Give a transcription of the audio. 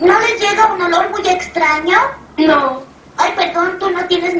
¿No les llega un olor muy extraño? No. Ay, perdón, tú no tienes.